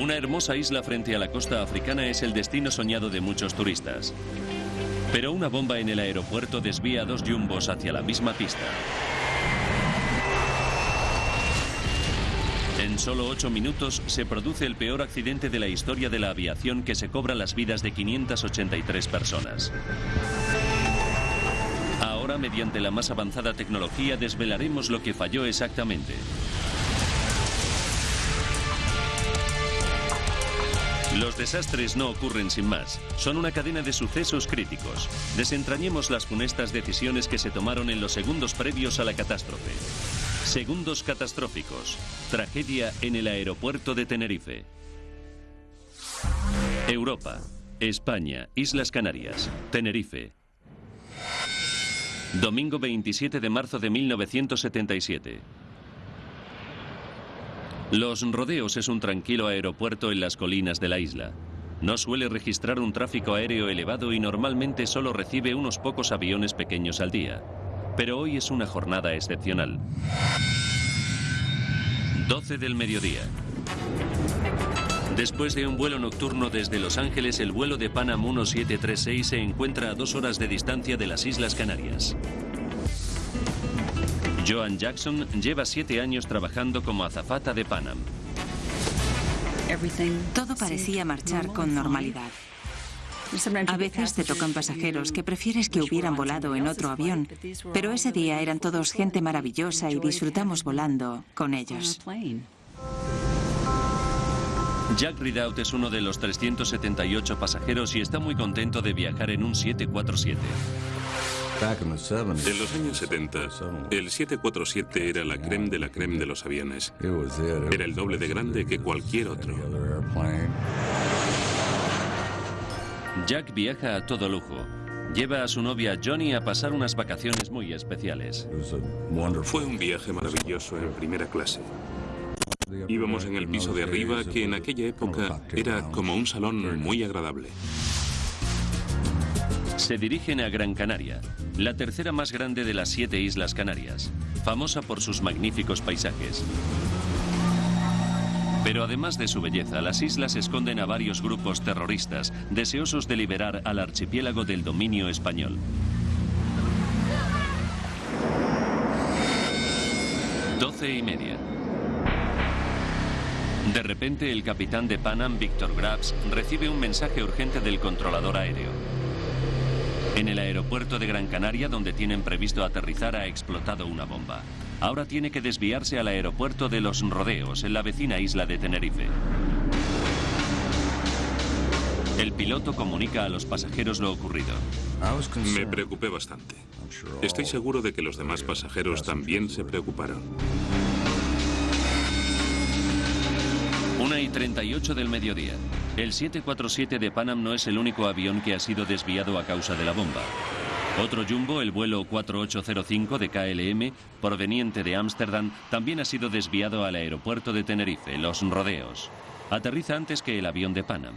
Una hermosa isla frente a la costa africana es el destino soñado de muchos turistas. Pero una bomba en el aeropuerto desvía dos jumbos hacia la misma pista. En solo ocho minutos se produce el peor accidente de la historia de la aviación que se cobra las vidas de 583 personas. Ahora, mediante la más avanzada tecnología, desvelaremos lo que falló exactamente. Los desastres no ocurren sin más, son una cadena de sucesos críticos. Desentrañemos las funestas decisiones que se tomaron en los segundos previos a la catástrofe. Segundos catastróficos. Tragedia en el aeropuerto de Tenerife. Europa. España. Islas Canarias. Tenerife. Domingo 27 de marzo de 1977. Los Rodeos es un tranquilo aeropuerto en las colinas de la isla. No suele registrar un tráfico aéreo elevado y normalmente solo recibe unos pocos aviones pequeños al día. Pero hoy es una jornada excepcional. 12 del mediodía. Después de un vuelo nocturno desde Los Ángeles, el vuelo de Panam 1736 se encuentra a dos horas de distancia de las Islas Canarias. Joan Jackson lleva siete años trabajando como azafata de Panam. Todo parecía marchar con normalidad. A veces te tocan pasajeros que prefieres que hubieran volado en otro avión, pero ese día eran todos gente maravillosa y disfrutamos volando con ellos. Jack Ridout es uno de los 378 pasajeros y está muy contento de viajar en un 747. En los años 70, el 747 era la creme de la creme de los aviones. Era el doble de grande que cualquier otro. Jack viaja a todo lujo. Lleva a su novia Johnny a pasar unas vacaciones muy especiales. Fue un viaje maravilloso en primera clase. Íbamos en el piso de arriba que en aquella época era como un salón muy agradable. Se dirigen a Gran Canaria, la tercera más grande de las siete islas Canarias, famosa por sus magníficos paisajes. Pero además de su belleza, las islas esconden a varios grupos terroristas deseosos de liberar al archipiélago del dominio español. Doce y media. De repente, el capitán de Panam, Víctor Grabs, recibe un mensaje urgente del controlador aéreo. En el aeropuerto de Gran Canaria, donde tienen previsto aterrizar, ha explotado una bomba. Ahora tiene que desviarse al aeropuerto de Los Rodeos, en la vecina isla de Tenerife. El piloto comunica a los pasajeros lo ocurrido. Me preocupé bastante. Estoy seguro de que los demás pasajeros también se preocuparon. 1 y 38 del mediodía. El 747 de Panam no es el único avión que ha sido desviado a causa de la bomba. Otro jumbo, el vuelo 4805 de KLM, proveniente de Ámsterdam, también ha sido desviado al aeropuerto de Tenerife, Los Rodeos. Aterriza antes que el avión de Panam.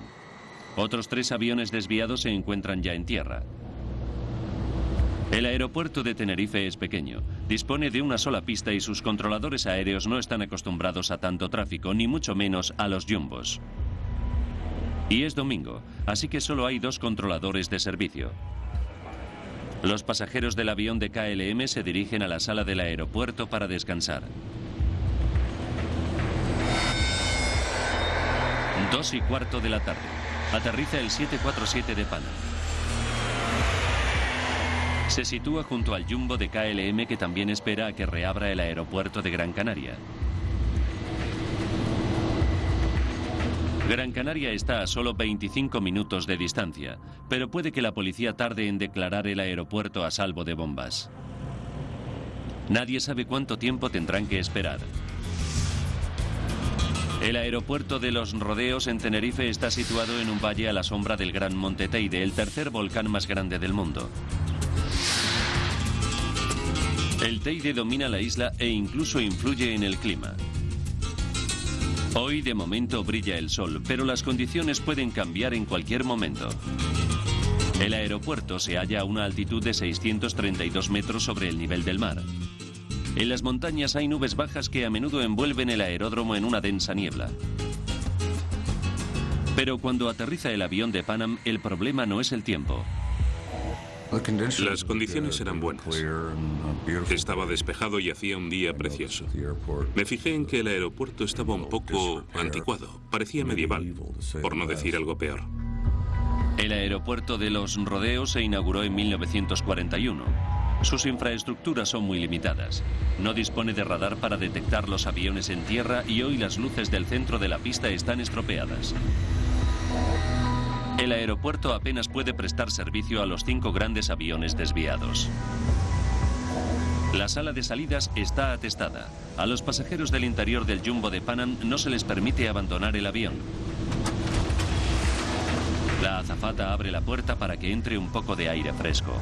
Otros tres aviones desviados se encuentran ya en tierra. El aeropuerto de Tenerife es pequeño, dispone de una sola pista y sus controladores aéreos no están acostumbrados a tanto tráfico, ni mucho menos a los jumbos. Y es domingo, así que solo hay dos controladores de servicio. Los pasajeros del avión de KLM se dirigen a la sala del aeropuerto para descansar. Dos y cuarto de la tarde. Aterriza el 747 de Panam. Se sitúa junto al jumbo de KLM que también espera a que reabra el aeropuerto de Gran Canaria. Gran Canaria está a solo 25 minutos de distancia, pero puede que la policía tarde en declarar el aeropuerto a salvo de bombas. Nadie sabe cuánto tiempo tendrán que esperar. El aeropuerto de los Rodeos en Tenerife está situado en un valle a la sombra del Gran Monte Teide, el tercer volcán más grande del mundo. El Teide domina la isla e incluso influye en el clima. Hoy de momento brilla el sol, pero las condiciones pueden cambiar en cualquier momento. El aeropuerto se halla a una altitud de 632 metros sobre el nivel del mar. En las montañas hay nubes bajas que a menudo envuelven el aeródromo en una densa niebla. Pero cuando aterriza el avión de Panam, el problema no es el tiempo. Las condiciones eran buenas. Estaba despejado y hacía un día precioso. Me fijé en que el aeropuerto estaba un poco anticuado, parecía medieval, por no decir algo peor. El aeropuerto de los Rodeos se inauguró en 1941. Sus infraestructuras son muy limitadas. No dispone de radar para detectar los aviones en tierra y hoy las luces del centro de la pista están estropeadas. El aeropuerto apenas puede prestar servicio a los cinco grandes aviones desviados. La sala de salidas está atestada. A los pasajeros del interior del Jumbo de Panam no se les permite abandonar el avión. La azafata abre la puerta para que entre un poco de aire fresco.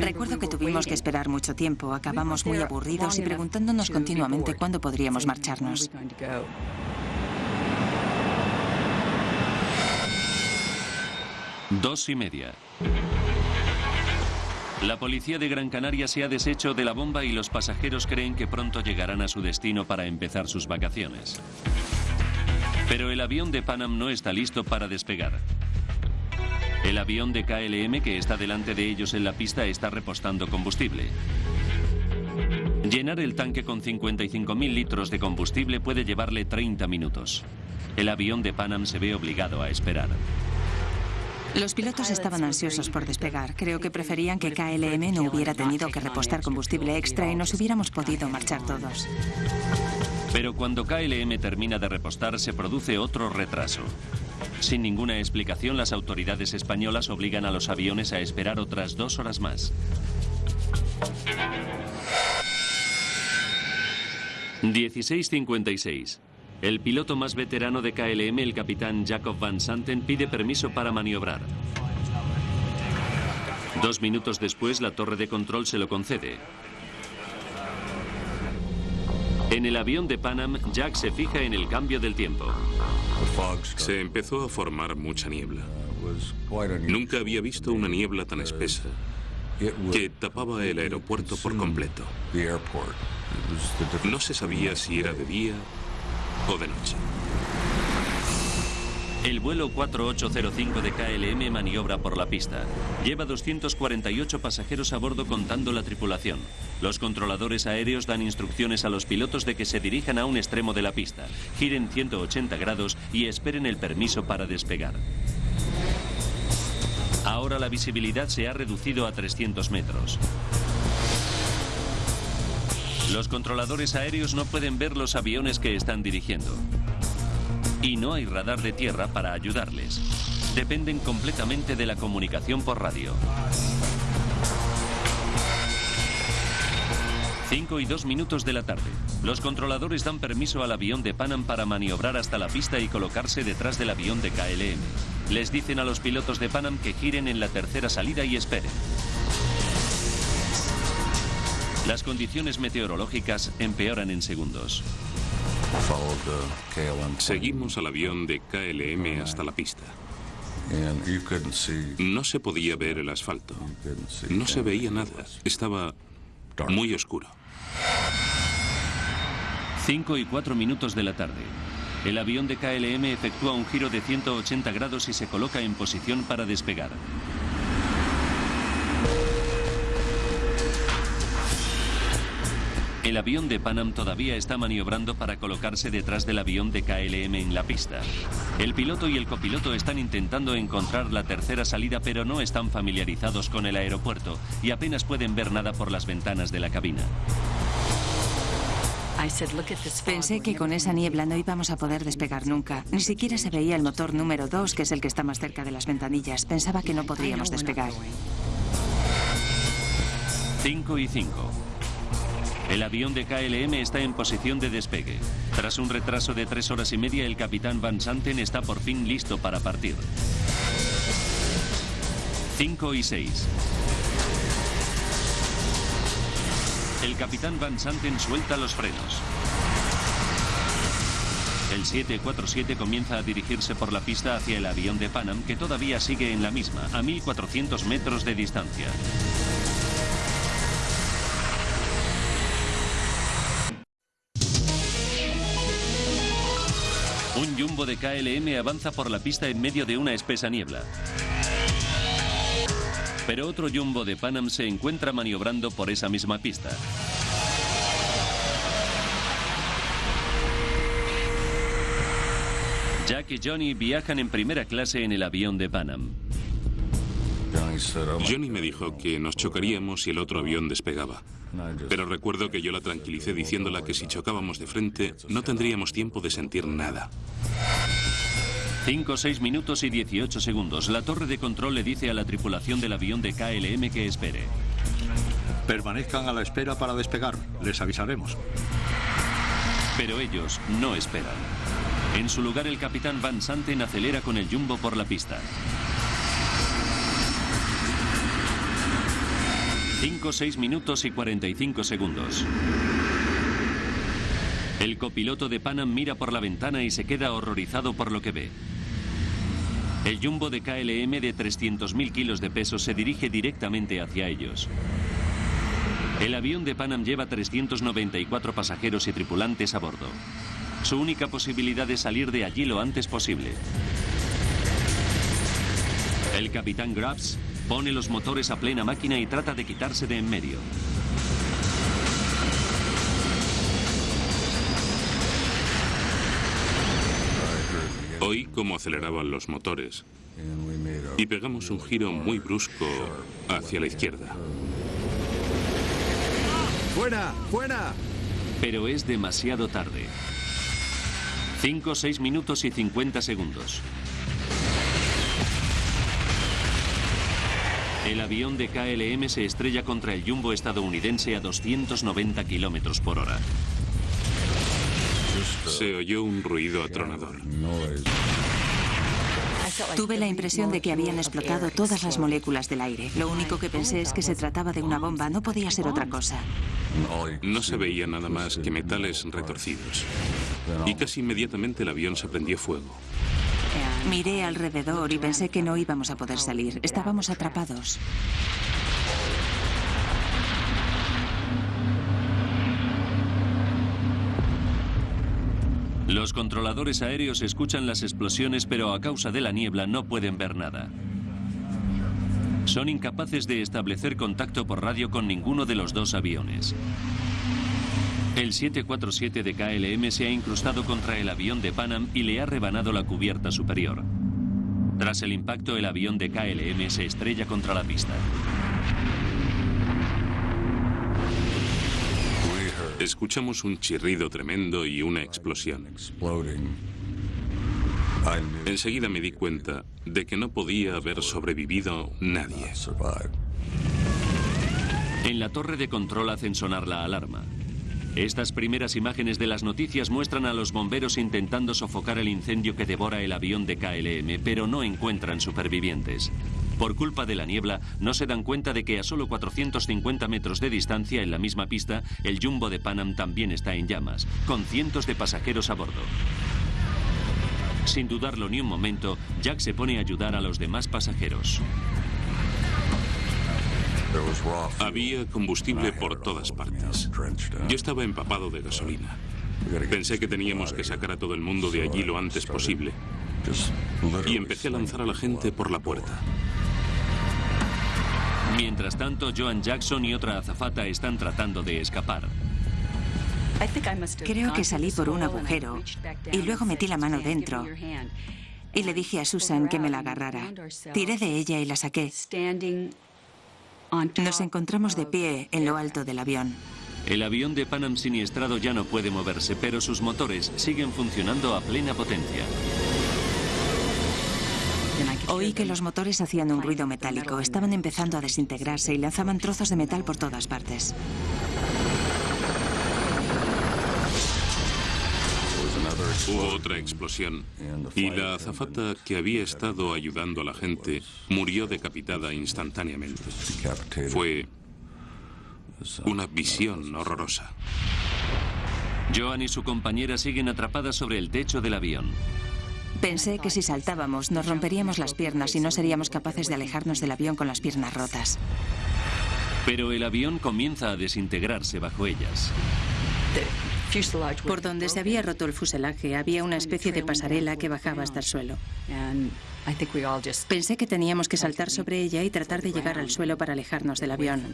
Recuerdo que tuvimos que esperar mucho tiempo. Acabamos muy aburridos y preguntándonos continuamente cuándo podríamos marcharnos. Dos y media. La policía de Gran Canaria se ha deshecho de la bomba y los pasajeros creen que pronto llegarán a su destino para empezar sus vacaciones. Pero el avión de Panam no está listo para despegar. El avión de KLM que está delante de ellos en la pista está repostando combustible. Llenar el tanque con 55.000 litros de combustible puede llevarle 30 minutos. El avión de Panam se ve obligado a esperar. Los pilotos estaban ansiosos por despegar. Creo que preferían que KLM no hubiera tenido que repostar combustible extra y nos hubiéramos podido marchar todos. Pero cuando KLM termina de repostar se produce otro retraso. Sin ninguna explicación, las autoridades españolas obligan a los aviones a esperar otras dos horas más. 16.56. El piloto más veterano de KLM, el capitán Jacob Van Santen, pide permiso para maniobrar. Dos minutos después, la torre de control se lo concede. En el avión de Panam, Jack se fija en el cambio del tiempo. Se empezó a formar mucha niebla. Nunca había visto una niebla tan espesa que tapaba el aeropuerto por completo. No se sabía si era de día El vuelo 4805 de KLM maniobra por la pista. Lleva 248 pasajeros a bordo contando la tripulación. Los controladores aéreos dan instrucciones a los pilotos de que se dirijan a un extremo de la pista, giren 180 grados y esperen el permiso para despegar. Ahora la visibilidad se ha reducido a 300 metros. Los controladores aéreos no pueden ver los aviones que están dirigiendo. Y no hay radar de tierra para ayudarles. Dependen completamente de la comunicación por radio. 5 y 2 minutos de la tarde. Los controladores dan permiso al avión de Panam para maniobrar hasta la pista y colocarse detrás del avión de KLM. Les dicen a los pilotos de Panam que giren en la tercera salida y esperen. Las condiciones meteorológicas empeoran en segundos. Seguimos al avión de KLM hasta la pista. No se podía ver el asfalto. No se veía nada. Estaba muy oscuro. 5 y 4 minutos de la tarde. El avión de KLM efectúa un giro de 180 grados y se coloca en posición para despegar. El avión de Panam todavía está maniobrando para colocarse detrás del avión de KLM en la pista. El piloto y el copiloto están intentando encontrar la tercera salida pero no están familiarizados con el aeropuerto y apenas pueden ver nada por las ventanas de la cabina. Pensé que con esa niebla no íbamos a poder despegar nunca. Ni siquiera se veía el motor número 2, que es el que está más cerca de las ventanillas. Pensaba que no podríamos despegar. 5 y 5. El avión de KLM está en posición de despegue. Tras un retraso de tres horas y media, el capitán Van Santen está por fin listo para partir. 5 y 6. El capitán Van Santen suelta los frenos. El 747 comienza a dirigirse por la pista hacia el avión de Panam, que todavía sigue en la misma, a 1400 metros de distancia. Jumbo de KLM avanza por la pista en medio de una espesa niebla. Pero otro jumbo de Panam se encuentra maniobrando por esa misma pista. Jack y Johnny viajan en primera clase en el avión de Panam. Johnny me dijo que nos chocaríamos si el otro avión despegaba. Pero recuerdo que yo la tranquilicé diciéndola que si chocábamos de frente no tendríamos tiempo de sentir nada. 5, 6 minutos y 18 segundos. La torre de control le dice a la tripulación del avión de KLM que espere. Permanezcan a la espera para despegar. Les avisaremos. Pero ellos no esperan. En su lugar, el capitán Van Santen acelera con el jumbo por la pista. 5, 6 minutos y 45 segundos. El copiloto de Panam mira por la ventana y se queda horrorizado por lo que ve. El jumbo de KLM de 300.000 kilos de peso se dirige directamente hacia ellos. El avión de Panam lleva 394 pasajeros y tripulantes a bordo. Su única posibilidad es salir de allí lo antes posible. El capitán Grubbs pone los motores a plena máquina y trata de quitarse de en medio. Oí cómo aceleraban los motores y pegamos un giro muy brusco hacia la izquierda. ¡Fuera! ¡Fuera! Pero es demasiado tarde. 5, 6 minutos y 50 segundos. El avión de KLM se estrella contra el jumbo estadounidense a 290 kilómetros por hora. Se oyó un ruido atronador. Tuve la impresión de que habían explotado todas las moléculas del aire. Lo único que pensé es que se trataba de una bomba, no podía ser otra cosa. No se veía nada más que metales retorcidos. Y casi inmediatamente el avión se prendió fuego. Miré alrededor y pensé que no íbamos a poder salir. Estábamos atrapados. Los controladores aéreos escuchan las explosiones, pero a causa de la niebla no pueden ver nada. Son incapaces de establecer contacto por radio con ninguno de los dos aviones. El 747 de KLM se ha incrustado contra el avión de Panam y le ha rebanado la cubierta superior. Tras el impacto, el avión de KLM se estrella contra la pista. Escuchamos un chirrido tremendo y una explosión. Enseguida me di cuenta de que no podía haber sobrevivido nadie. En la torre de control hacen sonar la alarma. Estas primeras imágenes de las noticias muestran a los bomberos intentando sofocar el incendio que devora el avión de KLM, pero no encuentran supervivientes. Por culpa de la niebla, no se dan cuenta de que a solo 450 metros de distancia en la misma pista, el jumbo de Panam también está en llamas, con cientos de pasajeros a bordo. Sin dudarlo ni un momento, Jack se pone a ayudar a los demás pasajeros. Había combustible por todas partes. Yo estaba empapado de gasolina. Pensé que teníamos que sacar a todo el mundo de allí lo antes posible. Y empecé a lanzar a la gente por la puerta. Mientras tanto, Joan Jackson y otra azafata están tratando de escapar. Creo que salí por un agujero y luego metí la mano dentro y le dije a Susan que me la agarrara. Tiré de ella y la saqué. Nos encontramos de pie en lo alto del avión. El avión de Panam siniestrado ya no puede moverse, pero sus motores siguen funcionando a plena potencia. Oí que los motores hacían un ruido metálico, estaban empezando a desintegrarse y lanzaban trozos de metal por todas partes. Hubo otra explosión y la azafata que había estado ayudando a la gente murió decapitada instantáneamente. Fue una visión horrorosa. Joan y su compañera siguen atrapadas sobre el techo del avión. Pensé que si saltábamos nos romperíamos las piernas y no seríamos capaces de alejarnos del avión con las piernas rotas. Pero el avión comienza a desintegrarse bajo ellas. Por donde se había roto el fuselaje había una especie de pasarela que bajaba hasta el suelo. Pensé que teníamos que saltar sobre ella y tratar de llegar al suelo para alejarnos del avión.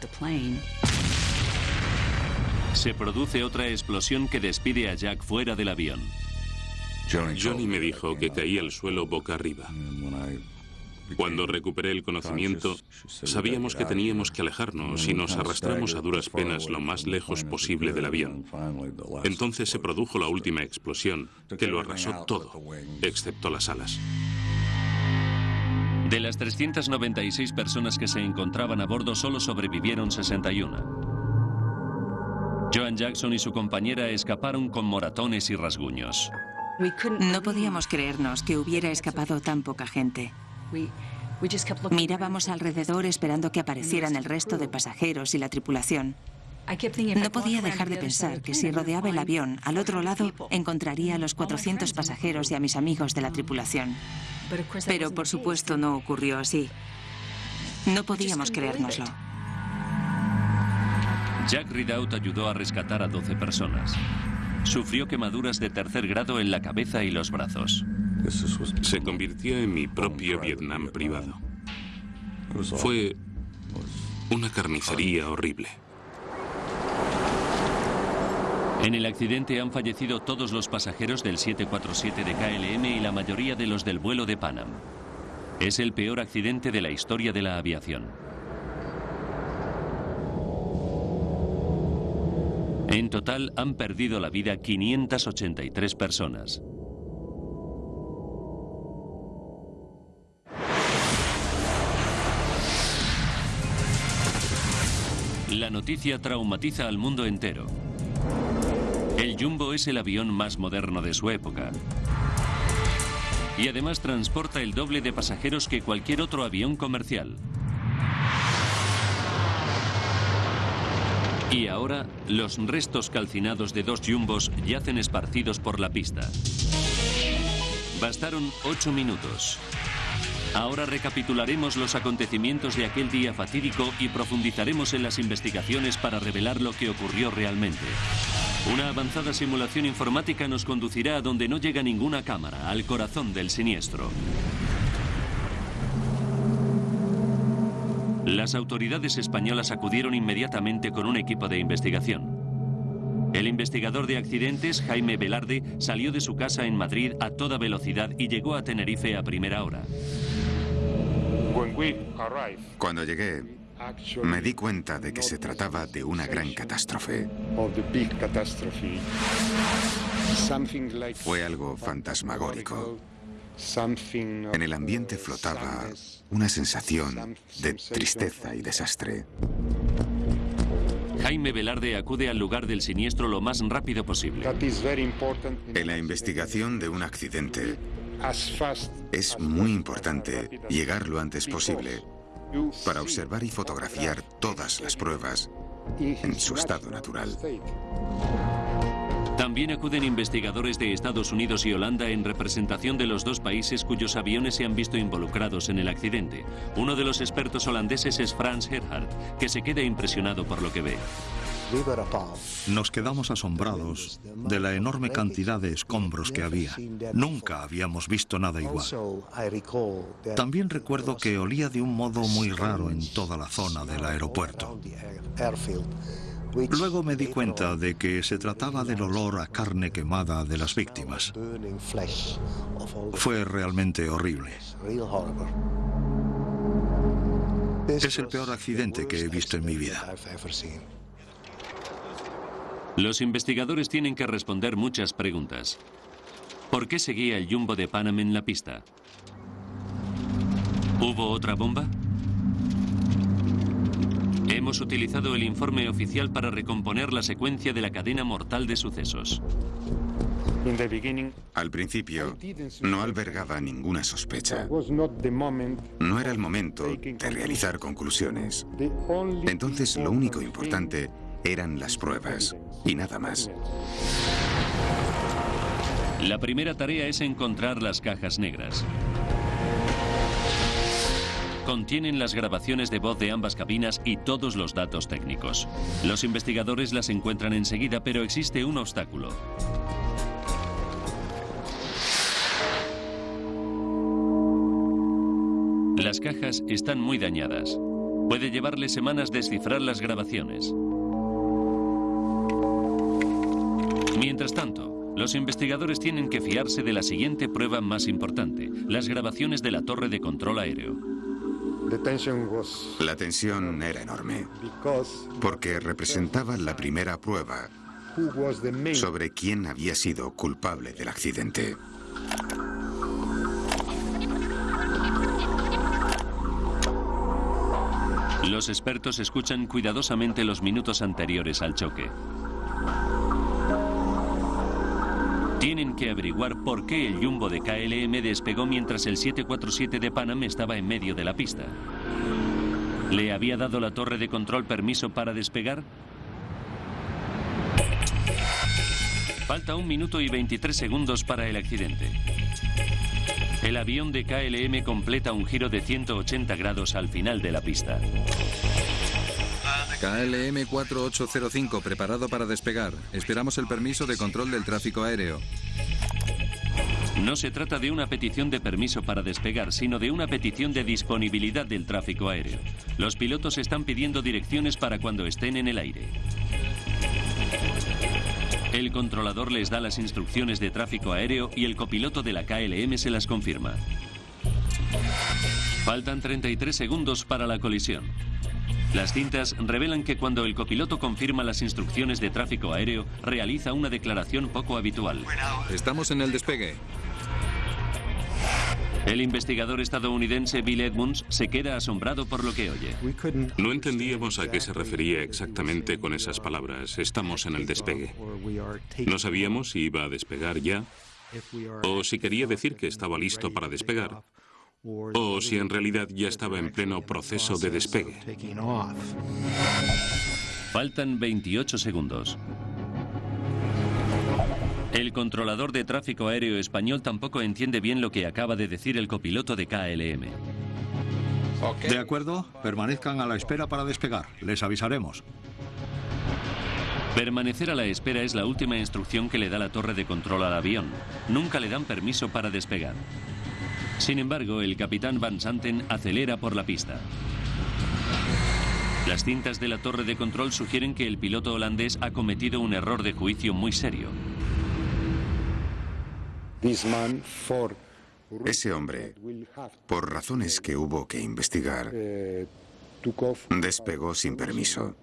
Se produce otra explosión que despide a Jack fuera del avión. Johnny me dijo que caía al suelo boca arriba. Cuando recuperé el conocimiento, sabíamos que teníamos que alejarnos y nos arrastramos a duras penas lo más lejos posible del avión. Entonces se produjo la última explosión, que lo arrasó todo, excepto las alas. De las 396 personas que se encontraban a bordo, solo sobrevivieron 61. Joan Jackson y su compañera escaparon con moratones y rasguños. No podíamos creernos que hubiera escapado tan poca gente. Mirábamos alrededor esperando que aparecieran el resto de pasajeros y la tripulación. No podía dejar de pensar que si rodeaba el avión, al otro lado encontraría a los 400 pasajeros y a mis amigos de la tripulación. Pero por supuesto no ocurrió así. No podíamos creérnoslo. Jack Ridout ayudó a rescatar a 12 personas. Sufrió quemaduras de tercer grado en la cabeza y los brazos. Se convirtió en mi propio Vietnam privado. Fue una carnicería horrible. En el accidente han fallecido todos los pasajeros del 747 de KLM y la mayoría de los del vuelo de Panam. Es el peor accidente de la historia de la aviación. En total han perdido la vida 583 personas. La noticia traumatiza al mundo entero. El Jumbo es el avión más moderno de su época. Y además transporta el doble de pasajeros que cualquier otro avión comercial. Y ahora, los restos calcinados de dos jumbos yacen esparcidos por la pista. Bastaron ocho minutos. Ahora recapitularemos los acontecimientos de aquel día fatídico y profundizaremos en las investigaciones para revelar lo que ocurrió realmente. Una avanzada simulación informática nos conducirá a donde no llega ninguna cámara, al corazón del siniestro. Las autoridades españolas acudieron inmediatamente con un equipo de investigación. El investigador de accidentes, Jaime Velarde, salió de su casa en Madrid a toda velocidad y llegó a Tenerife a primera hora. Cuando llegué, me di cuenta de que se trataba de una gran catástrofe. Fue algo fantasmagórico. En el ambiente flotaba una sensación de tristeza y desastre. Jaime Velarde acude al lugar del siniestro lo más rápido posible. En la investigación de un accidente es muy importante llegar lo antes posible para observar y fotografiar todas las pruebas en su estado natural. También acuden investigadores de Estados Unidos y Holanda en representación de los dos países cuyos aviones se han visto involucrados en el accidente. Uno de los expertos holandeses es Frans Gerhardt, que se queda impresionado por lo que ve. Nos quedamos asombrados de la enorme cantidad de escombros que había. Nunca habíamos visto nada igual. También recuerdo que olía de un modo muy raro en toda la zona del aeropuerto. Luego me di cuenta de que se trataba del olor a carne quemada de las víctimas. Fue realmente horrible. Es el peor accidente que he visto en mi vida. Los investigadores tienen que responder muchas preguntas. ¿Por qué seguía el Jumbo de Panam en la pista? ¿Hubo otra bomba? Hemos utilizado el informe oficial para recomponer la secuencia de la cadena mortal de sucesos. Al principio, no albergaba ninguna sospecha. No era el momento de realizar conclusiones. Entonces, lo único importante eran las pruebas y nada más. La primera tarea es encontrar las cajas negras. Contienen las grabaciones de voz de ambas cabinas y todos los datos técnicos. Los investigadores las encuentran enseguida, pero existe un obstáculo. Las cajas están muy dañadas. Puede llevarle semanas descifrar las grabaciones. Mientras tanto, los investigadores tienen que fiarse de la siguiente prueba más importante, las grabaciones de la torre de control aéreo. La tensión era enorme, porque representaba la primera prueba sobre quién había sido culpable del accidente. Los expertos escuchan cuidadosamente los minutos anteriores al choque. Tienen que averiguar por qué el jumbo de KLM despegó mientras el 747 de Panam estaba en medio de la pista. ¿Le había dado la torre de control permiso para despegar? Falta un minuto y 23 segundos para el accidente. El avión de KLM completa un giro de 180 grados al final de la pista. KLM 4805, preparado para despegar. Esperamos el permiso de control del tráfico aéreo. No se trata de una petición de permiso para despegar, sino de una petición de disponibilidad del tráfico aéreo. Los pilotos están pidiendo direcciones para cuando estén en el aire. El controlador les da las instrucciones de tráfico aéreo y el copiloto de la KLM se las confirma. Faltan 33 segundos para la colisión. Las cintas revelan que cuando el copiloto confirma las instrucciones de tráfico aéreo, realiza una declaración poco habitual. Estamos en el despegue. El investigador estadounidense Bill Edmunds se queda asombrado por lo que oye. No entendíamos a qué se refería exactamente con esas palabras. Estamos en el despegue. No sabíamos si iba a despegar ya o si quería decir que estaba listo para despegar o si en realidad ya estaba en pleno proceso de despegue. Faltan 28 segundos. El controlador de tráfico aéreo español tampoco entiende bien lo que acaba de decir el copiloto de KLM. De acuerdo, permanezcan a la espera para despegar. Les avisaremos. Permanecer a la espera es la última instrucción que le da la torre de control al avión. Nunca le dan permiso para despegar. Sin embargo, el capitán Van Santen acelera por la pista. Las cintas de la torre de control sugieren que el piloto holandés ha cometido un error de juicio muy serio. Ese hombre, por razones que hubo que investigar, despegó sin permiso.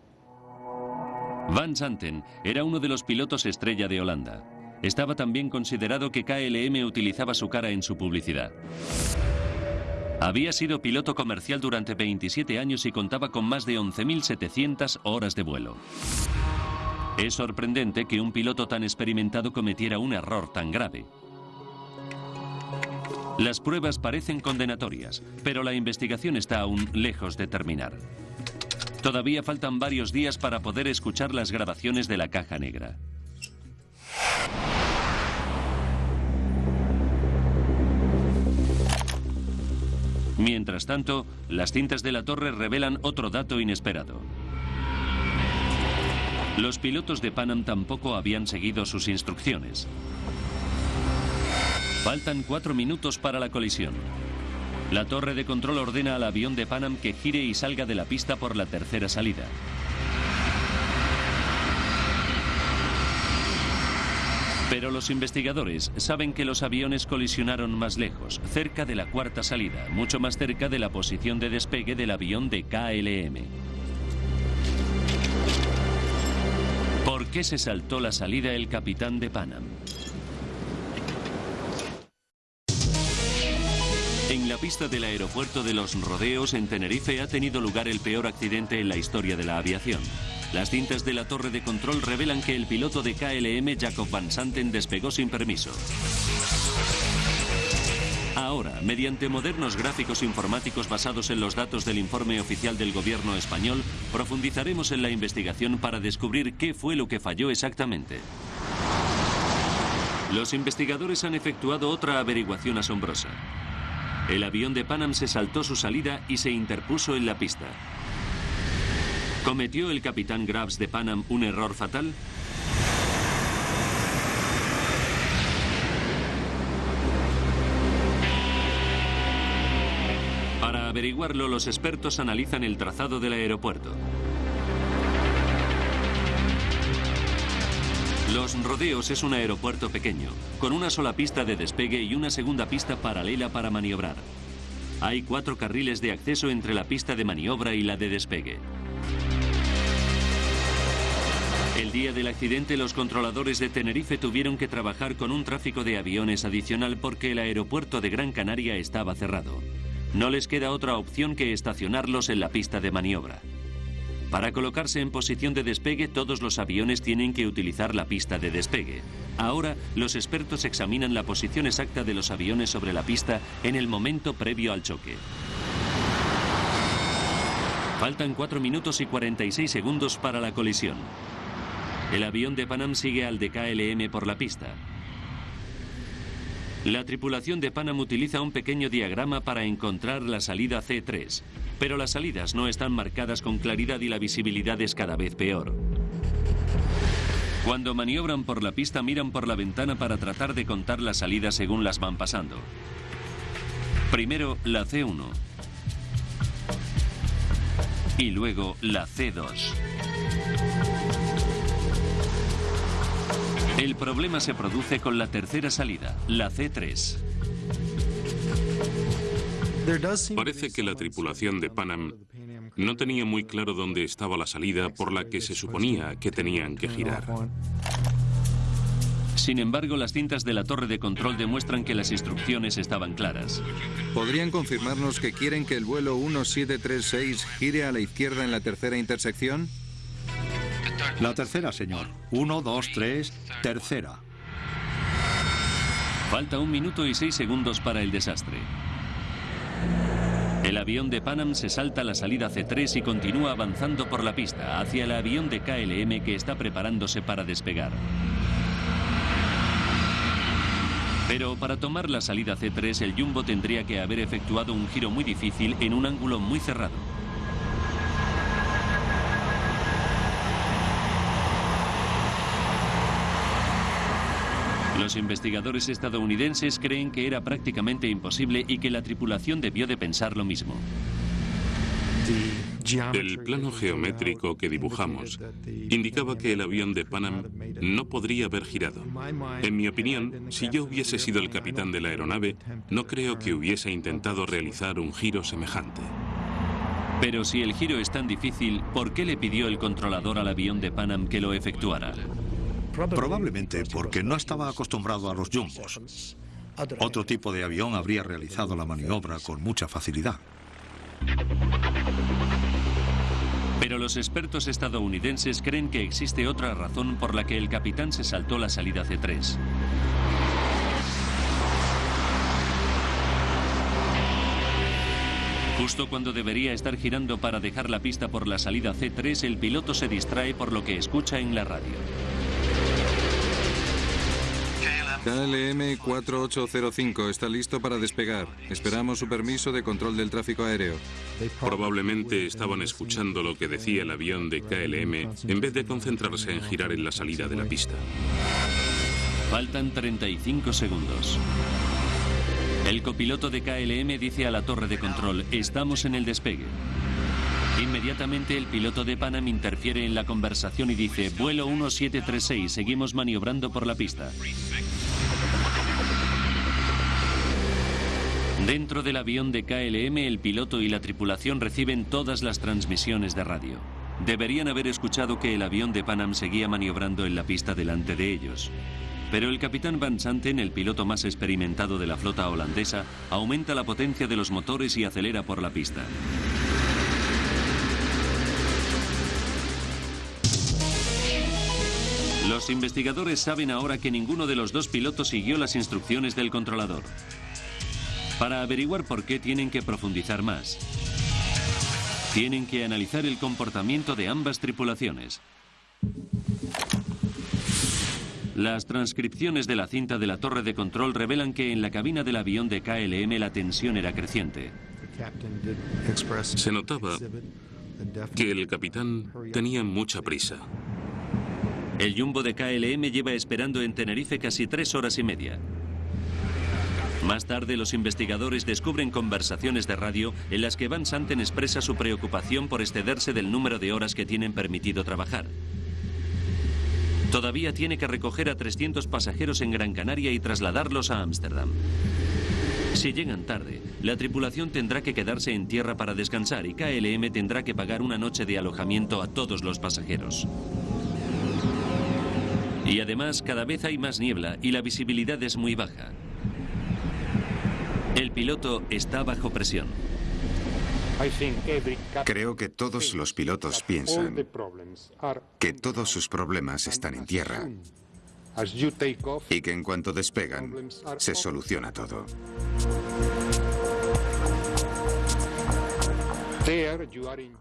Van Santen era uno de los pilotos estrella de Holanda. Estaba también considerado que KLM utilizaba su cara en su publicidad. Había sido piloto comercial durante 27 años y contaba con más de 11.700 horas de vuelo. Es sorprendente que un piloto tan experimentado cometiera un error tan grave. Las pruebas parecen condenatorias, pero la investigación está aún lejos de terminar. Todavía faltan varios días para poder escuchar las grabaciones de la caja negra. Mientras tanto, las cintas de la torre revelan otro dato inesperado. Los pilotos de Panam tampoco habían seguido sus instrucciones. Faltan cuatro minutos para la colisión. La torre de control ordena al avión de Panam que gire y salga de la pista por la tercera salida. Pero los investigadores saben que los aviones colisionaron más lejos, cerca de la cuarta salida, mucho más cerca de la posición de despegue del avión de KLM. ¿Por qué se saltó la salida el capitán de Panam? En la pista del aeropuerto de Los Rodeos, en Tenerife, ha tenido lugar el peor accidente en la historia de la aviación. Las cintas de la torre de control revelan que el piloto de KLM, Jacob Van Santen, despegó sin permiso. Ahora, mediante modernos gráficos informáticos basados en los datos del informe oficial del gobierno español, profundizaremos en la investigación para descubrir qué fue lo que falló exactamente. Los investigadores han efectuado otra averiguación asombrosa. El avión de Panam se saltó su salida y se interpuso en la pista. ¿Cometió el capitán Graves de Panam un error fatal? Para averiguarlo, los expertos analizan el trazado del aeropuerto. Los Rodeos es un aeropuerto pequeño, con una sola pista de despegue y una segunda pista paralela para maniobrar. Hay cuatro carriles de acceso entre la pista de maniobra y la de despegue. Día del accidente los controladores de Tenerife tuvieron que trabajar con un tráfico de aviones adicional porque el aeropuerto de Gran Canaria estaba cerrado. No les queda otra opción que estacionarlos en la pista de maniobra. Para colocarse en posición de despegue, todos los aviones tienen que utilizar la pista de despegue. Ahora, los expertos examinan la posición exacta de los aviones sobre la pista en el momento previo al choque. Faltan 4 minutos y 46 segundos para la colisión. El avión de Panam sigue al de KLM por la pista. La tripulación de Panam utiliza un pequeño diagrama para encontrar la salida C3 pero las salidas no están marcadas con claridad y la visibilidad es cada vez peor. Cuando maniobran por la pista miran por la ventana para tratar de contar las salidas según las van pasando. Primero la C1 y luego la C2. El problema se produce con la tercera salida, la C3. Parece que la tripulación de Panam no tenía muy claro dónde estaba la salida por la que se suponía que tenían que girar. Sin embargo, las cintas de la torre de control demuestran que las instrucciones estaban claras. ¿Podrían confirmarnos que quieren que el vuelo 1736 gire a la izquierda en la tercera intersección? La tercera, señor. 1, 2, 3, tercera. Falta un minuto y seis segundos para el desastre. El avión de Panam se salta la salida C3 y continúa avanzando por la pista hacia el avión de KLM que está preparándose para despegar. Pero para tomar la salida C3 el Jumbo tendría que haber efectuado un giro muy difícil en un ángulo muy cerrado. Los investigadores estadounidenses creen que era prácticamente imposible y que la tripulación debió de pensar lo mismo. El plano geométrico que dibujamos indicaba que el avión de Panam no podría haber girado. En mi opinión, si yo hubiese sido el capitán de la aeronave, no creo que hubiese intentado realizar un giro semejante. Pero si el giro es tan difícil, ¿por qué le pidió el controlador al avión de Panam que lo efectuara? Probablemente porque no estaba acostumbrado a los jumbos. Otro tipo de avión habría realizado la maniobra con mucha facilidad. Pero los expertos estadounidenses creen que existe otra razón por la que el capitán se saltó la salida C3. Justo cuando debería estar girando para dejar la pista por la salida C3, el piloto se distrae por lo que escucha en la radio. KLM 4805 está listo para despegar. Esperamos su permiso de control del tráfico aéreo. Probablemente estaban escuchando lo que decía el avión de KLM en vez de concentrarse en girar en la salida de la pista. Faltan 35 segundos. El copiloto de KLM dice a la torre de control, estamos en el despegue. Inmediatamente el piloto de Panam interfiere en la conversación y dice, vuelo 1736, seguimos maniobrando por la pista. Dentro del avión de KLM, el piloto y la tripulación reciben todas las transmisiones de radio. Deberían haber escuchado que el avión de Panam seguía maniobrando en la pista delante de ellos. Pero el capitán Van Santen, el piloto más experimentado de la flota holandesa, aumenta la potencia de los motores y acelera por la pista. Los investigadores saben ahora que ninguno de los dos pilotos siguió las instrucciones del controlador. Para averiguar por qué tienen que profundizar más. Tienen que analizar el comportamiento de ambas tripulaciones. Las transcripciones de la cinta de la torre de control revelan que en la cabina del avión de KLM la tensión era creciente. Se notaba que el capitán tenía mucha prisa. El jumbo de KLM lleva esperando en Tenerife casi tres horas y media. Más tarde, los investigadores descubren conversaciones de radio en las que Van Santen expresa su preocupación por excederse del número de horas que tienen permitido trabajar. Todavía tiene que recoger a 300 pasajeros en Gran Canaria y trasladarlos a Ámsterdam. Si llegan tarde, la tripulación tendrá que quedarse en tierra para descansar y KLM tendrá que pagar una noche de alojamiento a todos los pasajeros. Y además cada vez hay más niebla y la visibilidad es muy baja. El piloto está bajo presión. Creo que todos los pilotos piensan que todos sus problemas están en tierra y que en cuanto despegan se soluciona todo.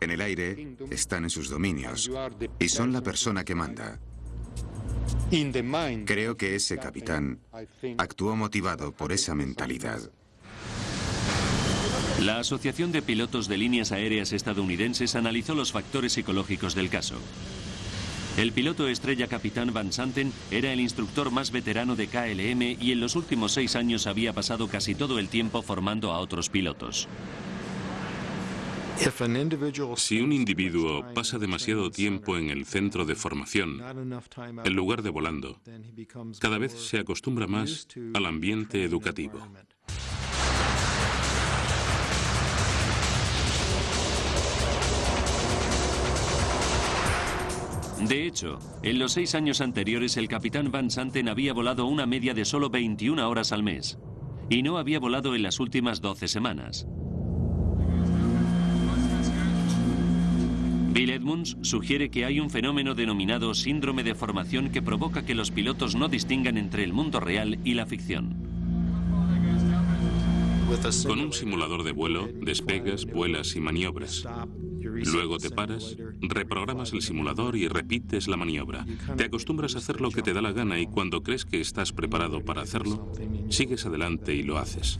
En el aire están en sus dominios y son la persona que manda. Creo que ese capitán actuó motivado por esa mentalidad. La Asociación de Pilotos de Líneas Aéreas Estadounidenses analizó los factores psicológicos del caso. El piloto estrella capitán Van Santen era el instructor más veterano de KLM y en los últimos seis años había pasado casi todo el tiempo formando a otros pilotos. Si un individuo pasa demasiado tiempo en el centro de formación, en lugar de volando, cada vez se acostumbra más al ambiente educativo. De hecho, en los seis años anteriores el capitán Van Santen había volado una media de solo 21 horas al mes y no había volado en las últimas 12 semanas. Bill Edmunds sugiere que hay un fenómeno denominado síndrome de formación que provoca que los pilotos no distingan entre el mundo real y la ficción. Con un simulador de vuelo, despegas, vuelas y maniobras. Luego te paras, reprogramas el simulador y repites la maniobra. Te acostumbras a hacer lo que te da la gana y cuando crees que estás preparado para hacerlo, sigues adelante y lo haces.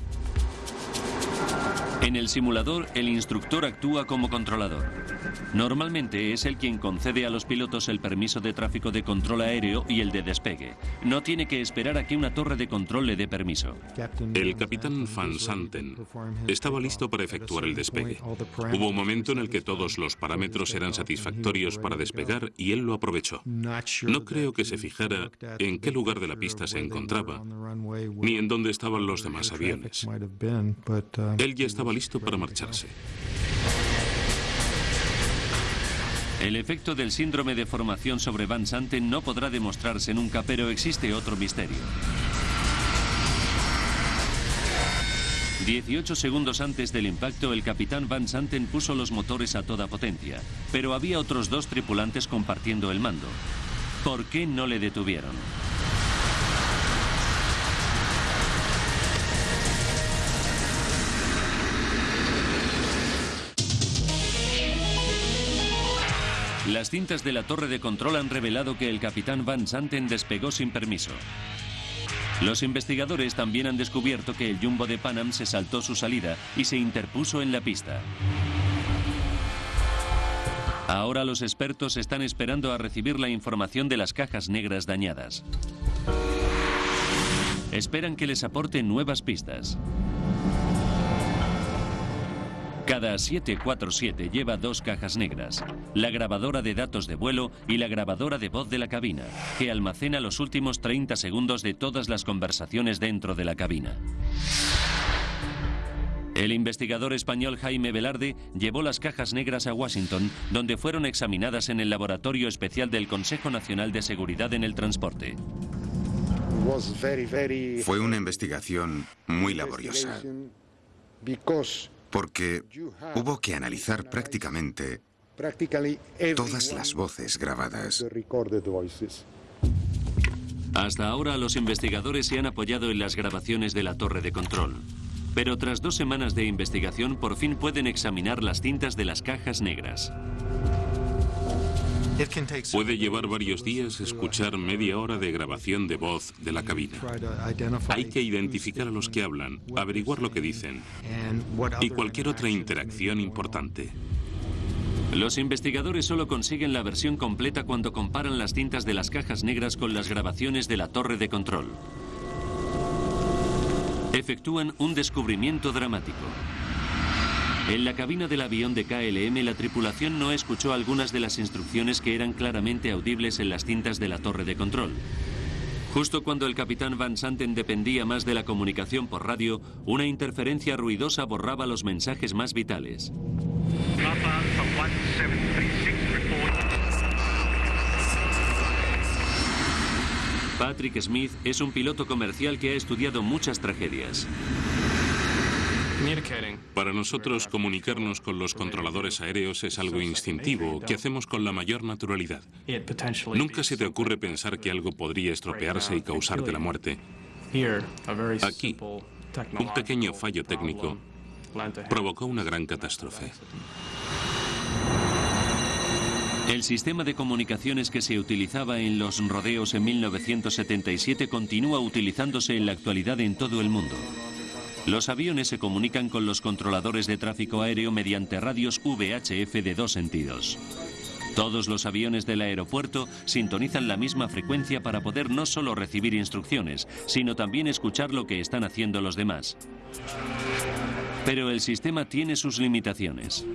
En el simulador, el instructor actúa como controlador. Normalmente es el quien concede a los pilotos el permiso de tráfico de control aéreo y el de despegue. No tiene que esperar a que una torre de control le dé permiso. El capitán Van Santen estaba listo para efectuar el despegue. Hubo un momento en el que todos los parámetros eran satisfactorios para despegar y él lo aprovechó. No creo que se fijara en qué lugar de la pista se encontraba, ni en dónde estaban los demás aviones. Él ya listo para marcharse. El efecto del síndrome de formación sobre Van Santen no podrá demostrarse nunca, pero existe otro misterio. 18 segundos antes del impacto, el capitán Van Santen puso los motores a toda potencia, pero había otros dos tripulantes compartiendo el mando. ¿Por qué no le detuvieron? Las cintas de la torre de control han revelado que el capitán Van Santen despegó sin permiso. Los investigadores también han descubierto que el jumbo de Panam se saltó su salida y se interpuso en la pista. Ahora los expertos están esperando a recibir la información de las cajas negras dañadas. Esperan que les aporten nuevas pistas. Cada 747 lleva dos cajas negras, la grabadora de datos de vuelo y la grabadora de voz de la cabina, que almacena los últimos 30 segundos de todas las conversaciones dentro de la cabina. El investigador español Jaime Velarde llevó las cajas negras a Washington, donde fueron examinadas en el Laboratorio Especial del Consejo Nacional de Seguridad en el Transporte. Fue una investigación muy laboriosa porque hubo que analizar prácticamente todas las voces grabadas. Hasta ahora los investigadores se han apoyado en las grabaciones de la torre de control. Pero tras dos semanas de investigación por fin pueden examinar las cintas de las cajas negras. Puede llevar varios días escuchar media hora de grabación de voz de la cabina. Hay que identificar a los que hablan, averiguar lo que dicen y cualquier otra interacción importante. Los investigadores solo consiguen la versión completa cuando comparan las cintas de las cajas negras con las grabaciones de la torre de control. Efectúan un descubrimiento dramático. En la cabina del avión de KLM la tripulación no escuchó algunas de las instrucciones que eran claramente audibles en las cintas de la torre de control. Justo cuando el capitán Van Santen dependía más de la comunicación por radio, una interferencia ruidosa borraba los mensajes más vitales. Patrick Smith es un piloto comercial que ha estudiado muchas tragedias. Para nosotros, comunicarnos con los controladores aéreos es algo instintivo, que hacemos con la mayor naturalidad. Nunca se te ocurre pensar que algo podría estropearse y causarte la muerte. Aquí, un pequeño fallo técnico provocó una gran catástrofe. El sistema de comunicaciones que se utilizaba en los rodeos en 1977 continúa utilizándose en la actualidad en todo el mundo. Los aviones se comunican con los controladores de tráfico aéreo mediante radios VHF de dos sentidos. Todos los aviones del aeropuerto sintonizan la misma frecuencia para poder no solo recibir instrucciones, sino también escuchar lo que están haciendo los demás. Pero el sistema tiene sus limitaciones.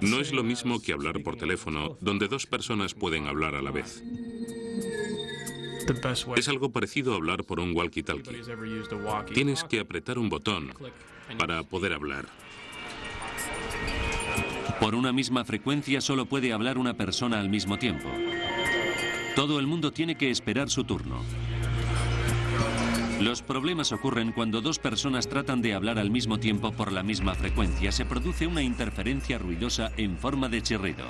No es lo mismo que hablar por teléfono, donde dos personas pueden hablar a la vez. Es algo parecido a hablar por un walkie-talkie. Tienes que apretar un botón para poder hablar. Por una misma frecuencia solo puede hablar una persona al mismo tiempo. Todo el mundo tiene que esperar su turno. Los problemas ocurren cuando dos personas tratan de hablar al mismo tiempo por la misma frecuencia. Se produce una interferencia ruidosa en forma de chirrido.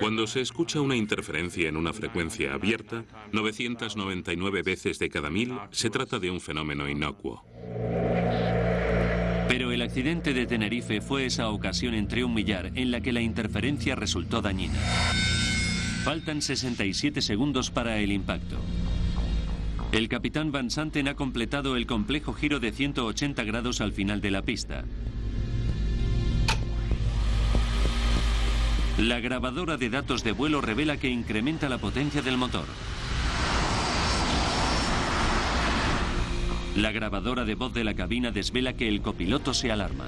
Cuando se escucha una interferencia en una frecuencia abierta, 999 veces de cada mil, se trata de un fenómeno inocuo. Pero el accidente de Tenerife fue esa ocasión entre un millar en la que la interferencia resultó dañina. Faltan 67 segundos para el impacto. El capitán Van Santen ha completado el complejo giro de 180 grados al final de la pista. La grabadora de datos de vuelo revela que incrementa la potencia del motor. La grabadora de voz de la cabina desvela que el copiloto se alarma.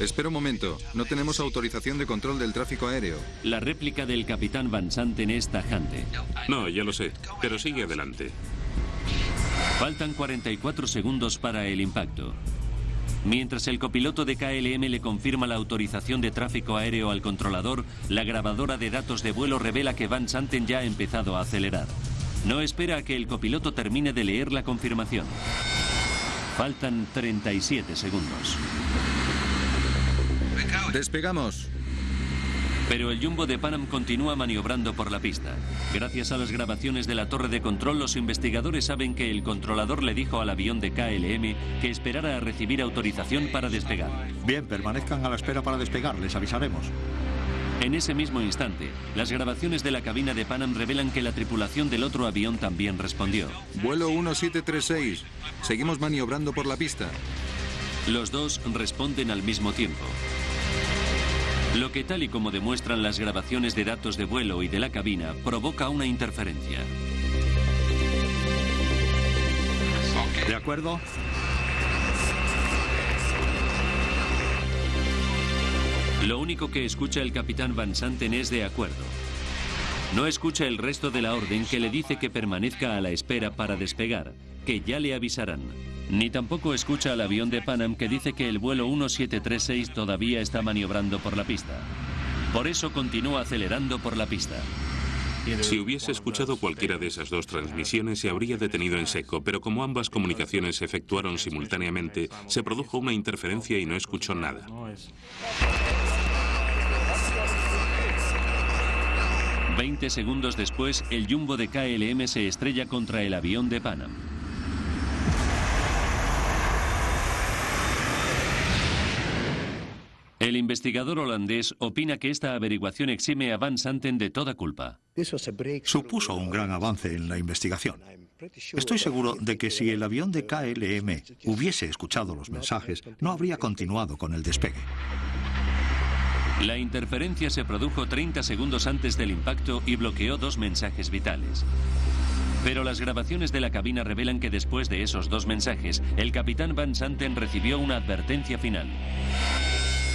Espera un momento, no tenemos autorización de control del tráfico aéreo. La réplica del capitán Van Santen es tajante. No, ya lo sé, pero sigue adelante. Faltan 44 segundos para el impacto. Mientras el copiloto de KLM le confirma la autorización de tráfico aéreo al controlador, la grabadora de datos de vuelo revela que Van Santen ya ha empezado a acelerar. No espera a que el copiloto termine de leer la confirmación. Faltan 37 segundos. Despegamos. Pero el Jumbo de Panam continúa maniobrando por la pista. Gracias a las grabaciones de la torre de control, los investigadores saben que el controlador le dijo al avión de KLM que esperara a recibir autorización para despegar. Bien, permanezcan a la espera para despegar, les avisaremos. En ese mismo instante, las grabaciones de la cabina de Panam revelan que la tripulación del otro avión también respondió. Vuelo 1736. Seguimos maniobrando por la pista. Los dos responden al mismo tiempo. Lo que tal y como demuestran las grabaciones de datos de vuelo y de la cabina, provoca una interferencia. ¿De acuerdo? Lo único que escucha el capitán Van Santen es de acuerdo. No escucha el resto de la orden que le dice que permanezca a la espera para despegar, que ya le avisarán. Ni tampoco escucha al avión de Panam que dice que el vuelo 1736 todavía está maniobrando por la pista. Por eso continúa acelerando por la pista. Si hubiese escuchado cualquiera de esas dos transmisiones se habría detenido en seco, pero como ambas comunicaciones se efectuaron simultáneamente, se produjo una interferencia y no escuchó nada. Veinte segundos después, el jumbo de KLM se estrella contra el avión de Panam. Investigador holandés opina que esta averiguación exime a Van Santen de toda culpa. Supuso un gran avance en la investigación. Estoy seguro de que si el avión de KLM hubiese escuchado los mensajes, no habría continuado con el despegue. La interferencia se produjo 30 segundos antes del impacto y bloqueó dos mensajes vitales. Pero las grabaciones de la cabina revelan que después de esos dos mensajes, el capitán Van Santen recibió una advertencia final.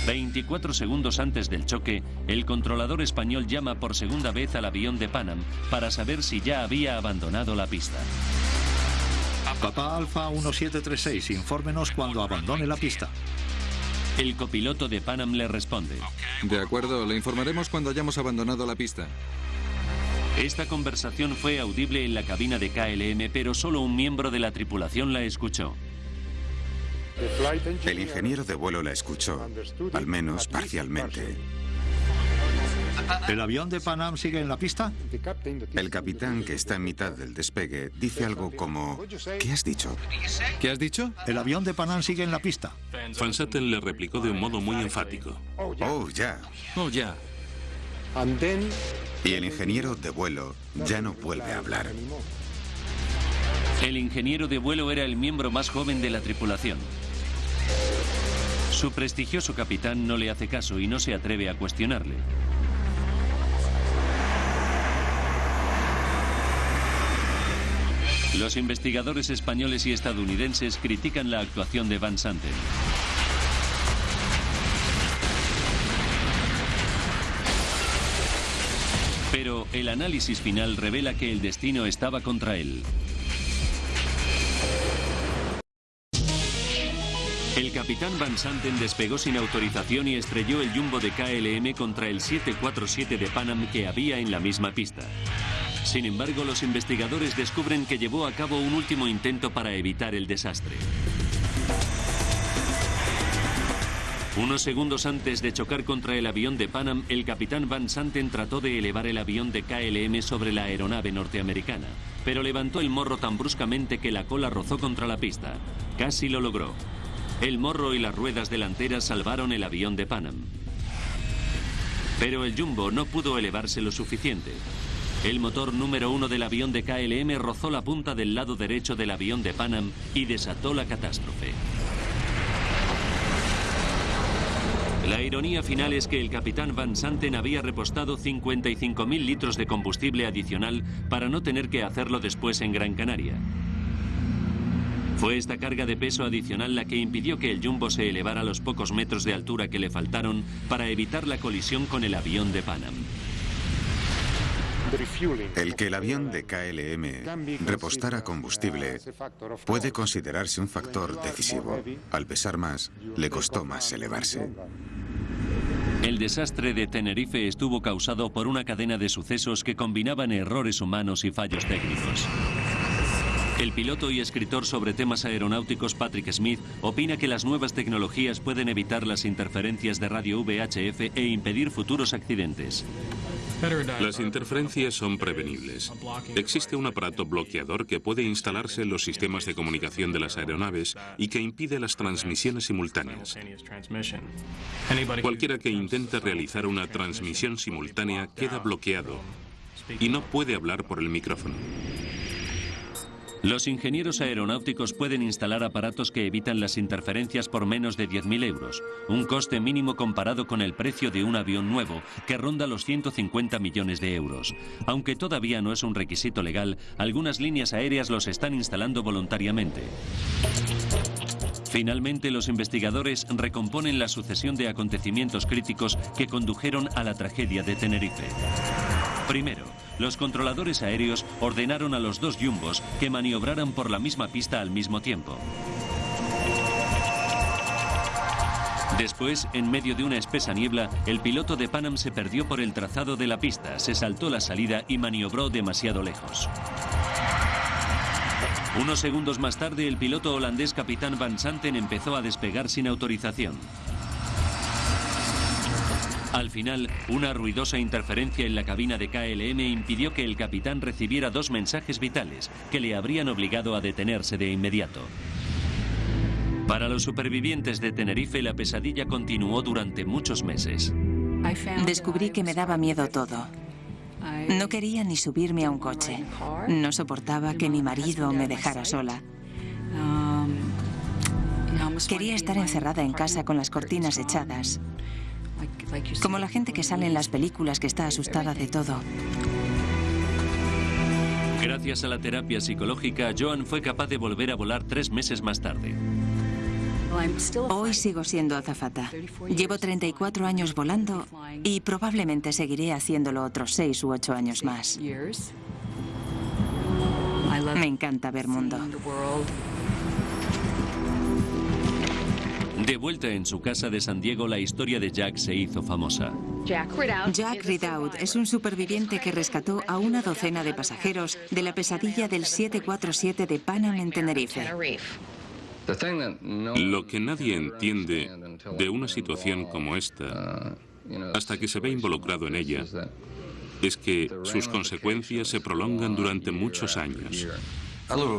24 segundos antes del choque, el controlador español llama por segunda vez al avión de Panam para saber si ya había abandonado la pista. Papá Alfa 1736, infórmenos cuando abandone la pista. El copiloto de Panam le responde. De acuerdo, le informaremos cuando hayamos abandonado la pista. Esta conversación fue audible en la cabina de KLM, pero solo un miembro de la tripulación la escuchó. El ingeniero de vuelo la escuchó, al menos parcialmente. ¿El avión de Panam sigue en la pista? El capitán, que está en mitad del despegue, dice algo como... ¿Qué has dicho? ¿Qué has dicho? El avión de Panam sigue en la pista. Van Satten le replicó de un modo muy enfático. Oh, ya. Oh, ya. Y el ingeniero de vuelo ya no vuelve a hablar. El ingeniero de vuelo era el miembro más joven de la tripulación. Su prestigioso capitán no le hace caso y no se atreve a cuestionarle. Los investigadores españoles y estadounidenses critican la actuación de Van Santen. Pero el análisis final revela que el destino estaba contra él. El capitán Van Santen despegó sin autorización y estrelló el jumbo de KLM contra el 747 de Panam que había en la misma pista. Sin embargo, los investigadores descubren que llevó a cabo un último intento para evitar el desastre. Unos segundos antes de chocar contra el avión de Panam, el capitán Van Santen trató de elevar el avión de KLM sobre la aeronave norteamericana, pero levantó el morro tan bruscamente que la cola rozó contra la pista. Casi lo logró. El morro y las ruedas delanteras salvaron el avión de Panam. Pero el Jumbo no pudo elevarse lo suficiente. El motor número uno del avión de KLM rozó la punta del lado derecho del avión de Panam y desató la catástrofe. La ironía final es que el capitán Van Santen había repostado 55.000 litros de combustible adicional para no tener que hacerlo después en Gran Canaria. Fue esta carga de peso adicional la que impidió que el Jumbo se elevara a los pocos metros de altura que le faltaron para evitar la colisión con el avión de Panam. El que el avión de KLM repostara combustible puede considerarse un factor decisivo. Al pesar más, le costó más elevarse. El desastre de Tenerife estuvo causado por una cadena de sucesos que combinaban errores humanos y fallos técnicos. El piloto y escritor sobre temas aeronáuticos Patrick Smith opina que las nuevas tecnologías pueden evitar las interferencias de radio VHF e impedir futuros accidentes. Las interferencias son prevenibles. Existe un aparato bloqueador que puede instalarse en los sistemas de comunicación de las aeronaves y que impide las transmisiones simultáneas. Cualquiera que intente realizar una transmisión simultánea queda bloqueado y no puede hablar por el micrófono. Los ingenieros aeronáuticos pueden instalar aparatos que evitan las interferencias por menos de 10.000 euros, un coste mínimo comparado con el precio de un avión nuevo, que ronda los 150 millones de euros. Aunque todavía no es un requisito legal, algunas líneas aéreas los están instalando voluntariamente. Finalmente, los investigadores recomponen la sucesión de acontecimientos críticos que condujeron a la tragedia de Tenerife. Primero, los controladores aéreos ordenaron a los dos jumbos que maniobraran por la misma pista al mismo tiempo. Después, en medio de una espesa niebla, el piloto de Panam se perdió por el trazado de la pista, se saltó la salida y maniobró demasiado lejos. Unos segundos más tarde, el piloto holandés capitán Van Santen empezó a despegar sin autorización. Al final, una ruidosa interferencia en la cabina de KLM impidió que el capitán recibiera dos mensajes vitales que le habrían obligado a detenerse de inmediato. Para los supervivientes de Tenerife, la pesadilla continuó durante muchos meses. Descubrí que me daba miedo todo. No quería ni subirme a un coche. No soportaba que mi marido me dejara sola. Quería estar encerrada en casa con las cortinas echadas, como la gente que sale en las películas que está asustada de todo. Gracias a la terapia psicológica, Joan fue capaz de volver a volar tres meses más tarde. Hoy sigo siendo azafata. Llevo 34 años volando y probablemente seguiré haciéndolo otros 6 u 8 años más. Me encanta ver mundo. De vuelta en su casa de San Diego, la historia de Jack se hizo famosa. Jack Ridout es un superviviente que rescató a una docena de pasajeros de la pesadilla del 747 de Panam en Tenerife. Lo que nadie entiende de una situación como esta, hasta que se ve involucrado en ella, es que sus consecuencias se prolongan durante muchos años.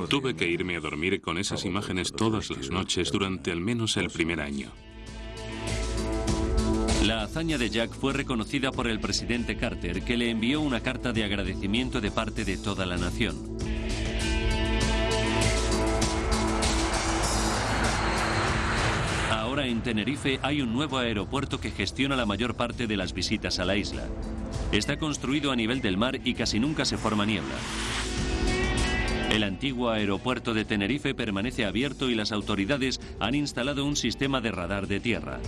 Tuve que irme a dormir con esas imágenes todas las noches durante al menos el primer año. La hazaña de Jack fue reconocida por el presidente Carter, que le envió una carta de agradecimiento de parte de toda la nación. En Tenerife hay un nuevo aeropuerto que gestiona la mayor parte de las visitas a la isla. Está construido a nivel del mar y casi nunca se forma niebla. El antiguo aeropuerto de Tenerife permanece abierto y las autoridades han instalado un sistema de radar de tierra.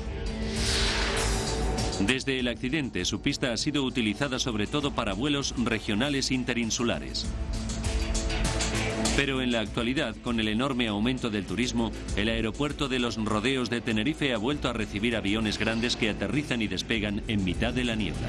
Desde el accidente, su pista ha sido utilizada sobre todo para vuelos regionales interinsulares. Pero en la actualidad, con el enorme aumento del turismo, el aeropuerto de los rodeos de Tenerife ha vuelto a recibir aviones grandes que aterrizan y despegan en mitad de la niebla.